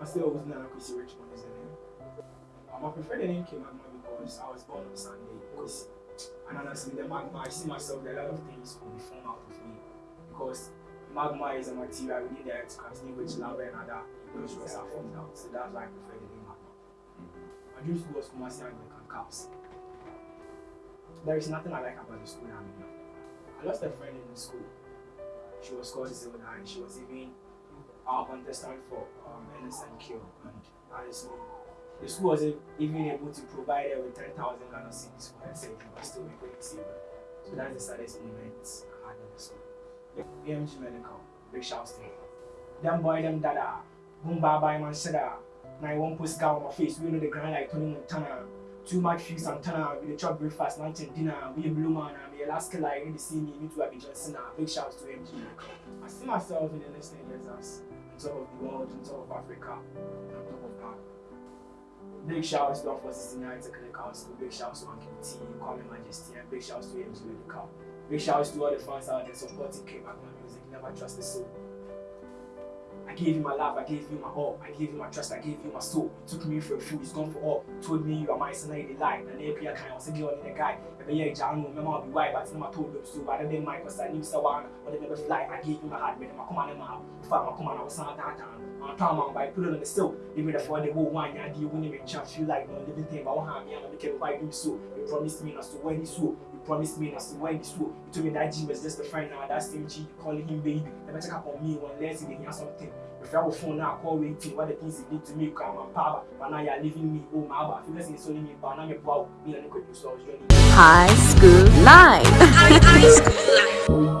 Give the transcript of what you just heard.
I still was not Kwesi Richmond is the name. Um, I prefer the name K Magma because I was born on Sunday. Kwesi. And honestly, the magma, I see myself that a lot of things will be formed out of me. Because magma is a material within the earth continue which lava and other erosions are formed out. So that's why I prefer the name magma. My dream school was Kumasi Anglican Caps. There is nothing I like about the school I'm in. I lost a friend in the school. She was called Zelda and she was even our contestant for um, NSMQ. And honestly, the school wasn't even able to provide her with 10,000 Ghana cedis for her saving, but still we couldn't save her. So that's the saddest moment I had in the school. The AMG Medical, big shouts to. Them boy, them dada, boom bye bye man, said that. Ah. Now I won't put scar on my face, we know the grind like Tony Montana. Too much fix and turn we the chop breakfast, lunch and dinner, we a blue man, ah. and we a last killer, you see me, me too, I be Johnson, ah. big shouts to AMG Medical. I see myself in the next 10 years as on top of the world, on top of Africa, on top of Ghana. Big shouts to for 69 Technical School, big shouts to Anki T, Kwame Majesty, and big shouts to AMG Medical. Big shouts to all the fans out there supporting K Magma music, never trust the soul. I gave you my love, I gave you my all, I gave you my trust, I gave you my soul. You took me for a fool, it's gone for all. Told me you are my son, I did lie. And then I kind of said, You're the guy. Maybe you're John, no, I'll be white, but I told them so. But I didn't mind because I knew someone, but they never fly. I gave you my heart, but I come on, I'm If I'm come on, I was not that time. I'm talking about put it on the still. Even if I the whole yeah, do you win him and feel like no living thing, but I want me, I'm going to why do so. You promised me not to you so. You promised me not to when you so. You told me that G was just a friend now, that's same G, calling him baby. Never check up on me unless he hear something. If I was phone now, call waiting, what the things he did to me, come on, power, but now you're leaving me, oh my, but if you're listening to me, but now you're wow, me and the good news, so High School life. High School Live.